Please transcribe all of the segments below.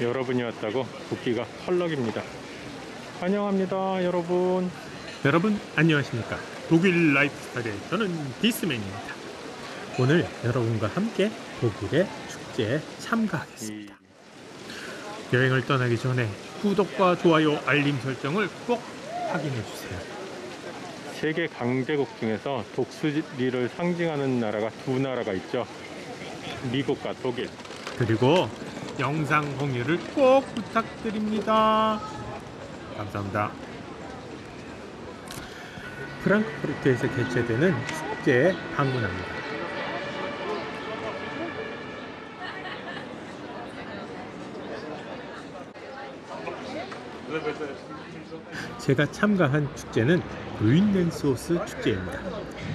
여러분이 왔다고 붓기가 펄럭입니다. 환영합니다, 여러분. 여러분 안녕하십니까 독일 라이프스타일의 저는 디스맨입니다 오늘 여러분과 함께 독일의 축제에 참가하겠습니다 여행을 떠나기 전에 구독과 좋아요 알림 설정을 꼭 확인해 주세요 세계 강대국 중에서 독수리를 상징하는 나라가 두 나라가 있죠. 미국과 독일. 그리고 영상 공유를 꼭 부탁드립니다 감사합니다 프랑크푸르트에서 개최되는 축제에 방문합니다 제가 참가한 축제는 루인넨소스 축제입니다.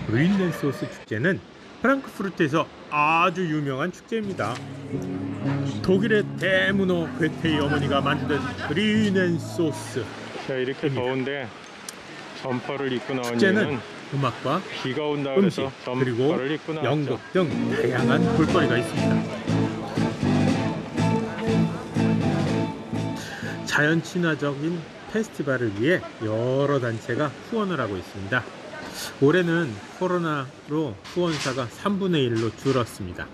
Grüne 소스 축제는 프랑크푸르트에서 아주 유명한 축제입니다. 독일의 대문호 괴테의 어머니가 만든 Grüne 소스 자, 이렇게 입니다. 더운데 점퍼를 입고 나온 축제는 음악과 비가 온다 음식 그리고. 연극 등 다양한 볼거리가 있습니다. 자연 친화적인 페스티벌을 위해 여러 단체가 후원을 하고 있습니다. 올해는 코로나로 후원사가 3분의 1로 줄었습니다.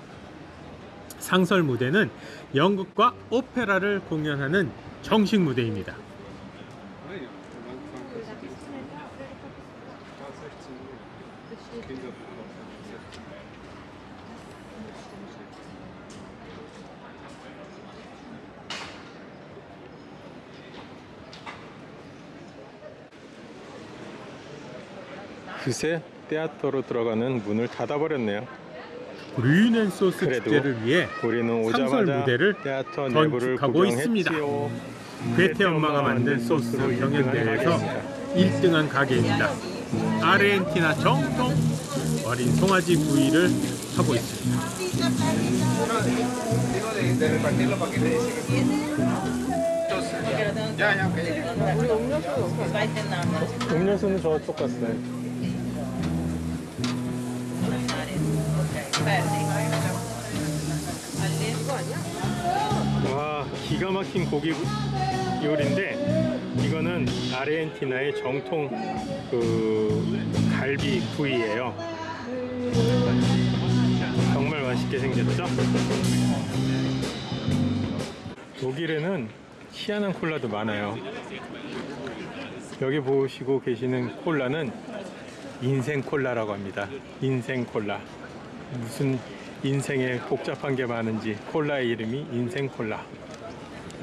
상설 무대는 연극과 오페라를 공연하는 정식 무대입니다. 그새 테아터로 들어가는 문을 닫아버렸네요. 그래도 축제를 위해 상설 무대를 건축하고 있습니다. 구경했지요. 괴테 엄마가 만든 소스 경연대회에서 1등한 가게입니다. 아르헨티나 정통 어린 송아지 구이를 하고 있습니다. 음료수는 저쪽 갔어요. 와 기가 막힌 고기 요리인데 이거는 아르헨티나의 정통 그 갈비 구이예요. 정말 맛있게 생겼죠? 독일에는 희한한 콜라도 많아요. 여기 보시고 계시는 콜라는 인생 콜라라고 합니다. 인생 콜라. 무슨 인생에 복잡한 게 많은지 콜라의 이름이 인생 콜라.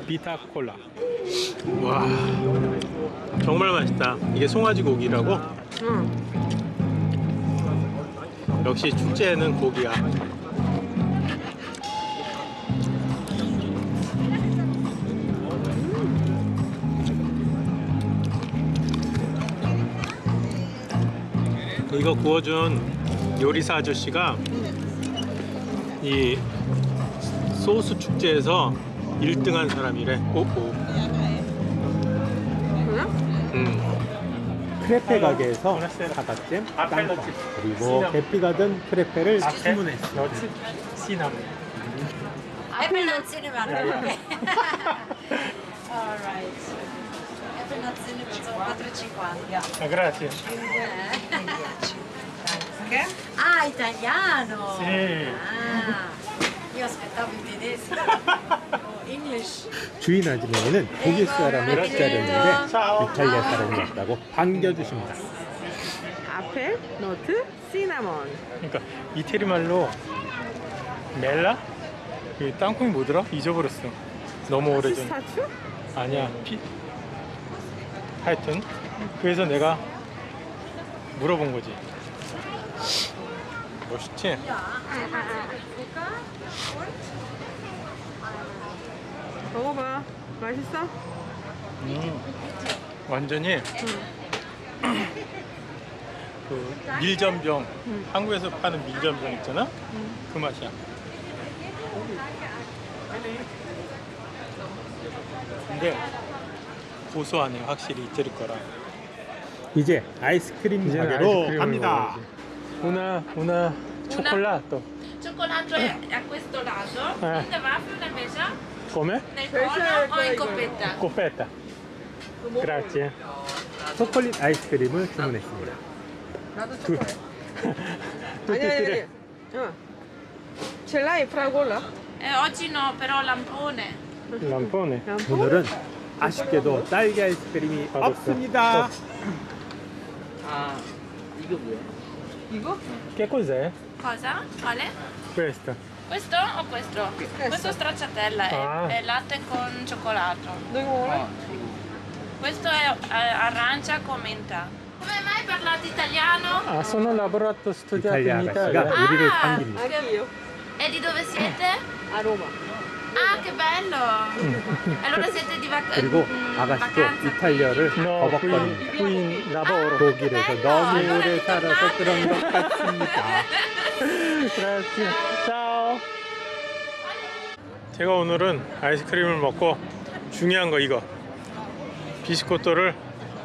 비타 콜라. 와, 정말 맛있다. 이게 송아지 고기라고? 역시 축제에는 고기야. 이거 구워준 요리사 아저씨가 이 소스 축제에서 1등한 사람이래. 오오. 음. 크레페 가게에서 사과잼, 땅콩 그리고 계피가 든 크레페를. 너츠 시나몬. Apple nut cinnamon. Okay. All right. Apple nut cinnamon sono 4,50. 아, 그라지. Ah, italiano. Sì. Ah, io aspettavo il tedesco. English. 주인 아주머니는 독일 사람을 기다렸는데 이탈리아 사람이 왔다고 반겨주십니다. 아펠, 너트, 시나몬. 그러니까 이태리 말로 멜라? 그 땅콩이 뭐더라? 잊어버렸어. 너무 오래전. 피스타츄? 아니야. 피... 하여튼 그래서 내가 물어본 거지. 멋있지? 먹어봐. 맛있어? 음, 완전히? 그 밀전병. 한국에서 파는 밀전병 있잖아? 그 맛이야. 근데 고소하네 확실히 이태리 거라 이제 아이스크림 가게로 갑니다. Una una cioccolato Cioccolato è a questo lato, Eh. il waffle invece Come? Nel cono o in coppetta? Coppetta. Grazie. 초콜릿 아이스크림을 주문했습니다. 나도 두, 초콜릿. 아니 e 아니. 아니. 어. Ce l'hai fragola? Eh, oggi no, però lampone. Lampone. 오늘은 아쉽게도 딸기 아이스크림이. 없습니다. 이거? Che cos'è? Cosa? Quale? Questa. Questo o questo? Questo stracciatella è, Ah. è latte con cioccolato. 너 이거 먹을래? Questo è eh, arancia con menta. Come mai parlate italiano? Ah, sono lavorato studiato 이탈리아 in 아가씨가 Italia. 우리를 아. 반깁니다. 아니에요. E di dove siete? 아 로마. Ah, che bello! Allora siete di vac- 그리고 mm, 아가씨도 vacanza 이탈리아를 버벅거립니다. in lavoro. 독일에서 너무 오래 살아서. 그런 것 같습니다. Grazie. Ciao. 제가 오늘은 아이스크림을 먹고 중요한 거 이거 비스코토를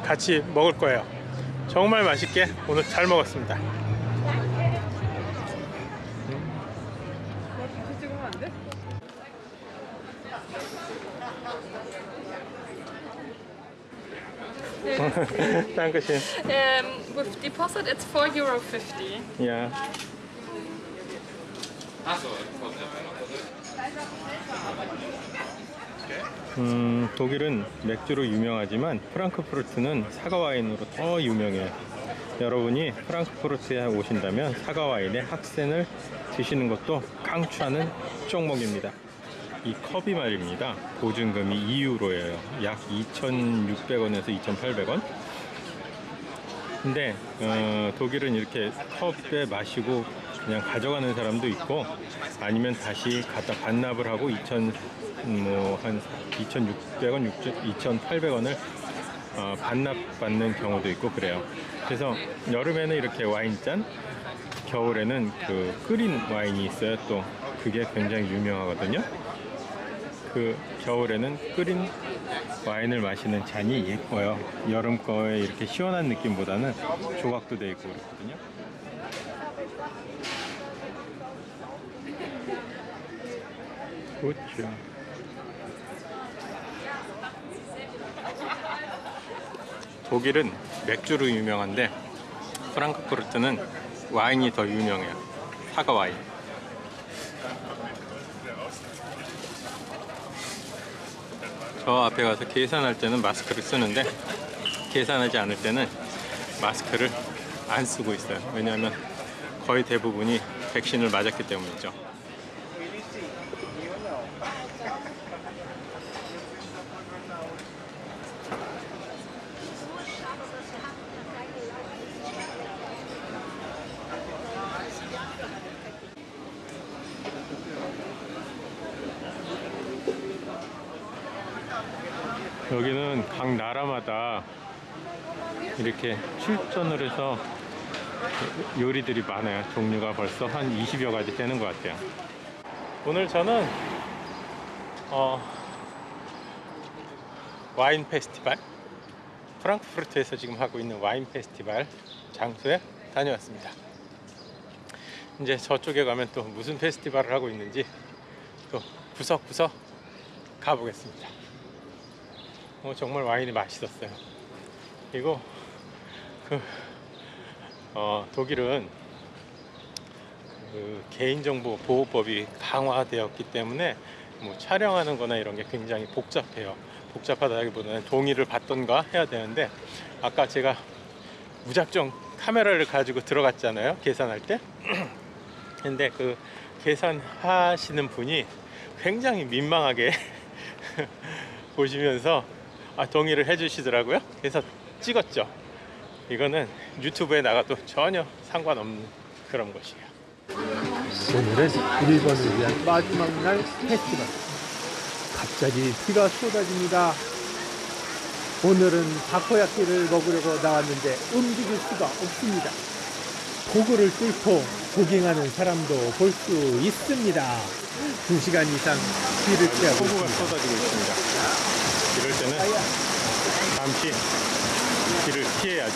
같이 먹을 거예요. 정말 맛있게 오늘 잘 먹었습니다. 같이 찍으면 안 돼? Dankeschön. Um, with deposit, it's 4 euro 50. Ja. 음, 독일은 맥주로 유명하지만 프랑크푸르트는 사과 와인으로 더 유명해요. 여러분이 프랑크푸르트에 오신다면 사과 와인의 학센을 드시는 것도 강추하는 종목입니다. 이 컵이 말입니다. 보증금이 2유로예요. 약 2,600원에서 2,800원. 근데 어, 독일은 이렇게 컵에 마시고 그냥 가져가는 사람도 있고 아니면 다시 갖다 반납을 하고 2,000 뭐한 2,600원, 2,800원을 어, 반납받는 경우도 있고 그래요. 그래서 여름에는 이렇게 와인잔, 겨울에는 그 끓인 와인이 있어요. 또 그게 굉장히 유명하거든요. 그 겨울에는 끓인 와인을 마시는 잔이 예뻐요. 여름 거에 이렇게 시원한 느낌보다는 조각도 돼 있고 그렇거든요. 그렇죠. 독일은 맥주로 유명한데 프랑크푸르트는 와인이 더 유명해요. 사과 와인. 저 앞에 가서 계산할 때는 마스크를 쓰는데 계산하지 않을 때는 마스크를 안 쓰고 있어요. 왜냐하면 거의 대부분이 백신을 맞았기 때문이죠. 여기는 각 나라마다 이렇게 출전을 해서 요리들이 많아요. 종류가 벌써 한 20여 가지 되는 것 같아요. 오늘 저는 어, 와인 페스티벌 프랑크푸르트에서 지금 하고 있는 와인 페스티벌 장소에 다녀왔습니다. 이제 저쪽에 가면 또 무슨 페스티벌을 하고 있는지 또 구석구석 가보겠습니다. 어, 정말 와인이 맛있었어요. 그리고 그 어, 독일은 그 개인정보 보호법이 강화되었기 때문에 뭐 촬영하는 거나 이런 게 굉장히 복잡해요. 복잡하다기보다는 동의를 받던가 해야 되는데 아까 제가 무작정 카메라를 가지고 들어갔잖아요. 계산할 때. 근데 그 계산하시는 분이 굉장히 민망하게 보시면서 아, 동의를 해주시더라고요. 그래서 찍었죠. 이거는 유튜브에 나가도 전혀 상관없는 그런 것이에요. 오늘은 일본을 위한 마지막 날 페스티벌. 갑자기 비가 쏟아집니다. 오늘은 다코야끼를 먹으려고 나왔는데 움직일 수가 없습니다. 도구를 뚫고 조깅하는 사람도 볼 수 있습니다. 두 시간 이상 비를 피하고 있습니다. 때는 잠시 비를 피해야죠.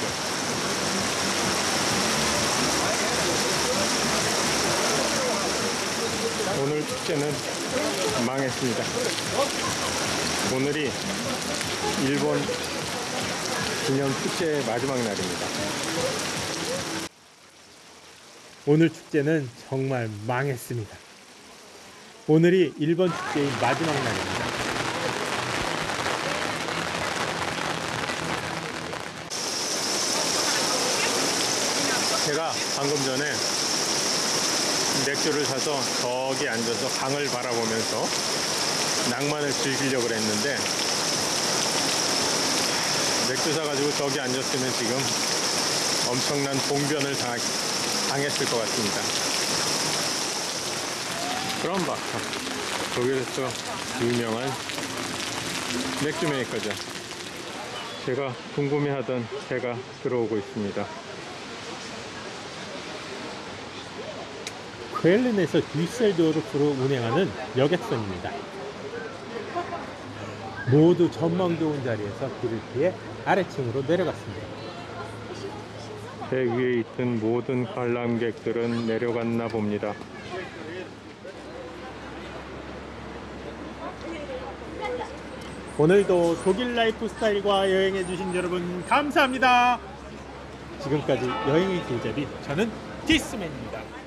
오늘 축제는 망했습니다. 오늘이 일본 기념 축제의 마지막 날입니다. 오늘 축제는 정말 망했습니다. 오늘이 일본 축제의 마지막 날입니다. 제가 방금 전에 맥주를 사서 저기 앉아서 강을 바라보면서 낭만을 즐기려고 했는데 맥주 사가지고 저기 앉았으면 지금 엄청난 봉변을 당하, 당했을 것 같습니다. 그럼 봐. 독일에서 유명한 맥주 메이커죠. 제가 궁금해하던 배가 들어오고 있습니다. 퀘른에서 듀셀도르프로 운행하는 여객선입니다. 모두 전망 좋은 자리에서 길을 피해 아래층으로 내려갔습니다. 배 위에 있던 모든 관람객들은 내려갔나 봅니다. 오늘도 독일 라이프 스타일과 여행해 주신 여러분 감사합니다. 지금까지 여행의 길잡이 저는 디스맨입니다.